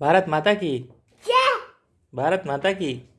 भारत माता की। भारत माता की।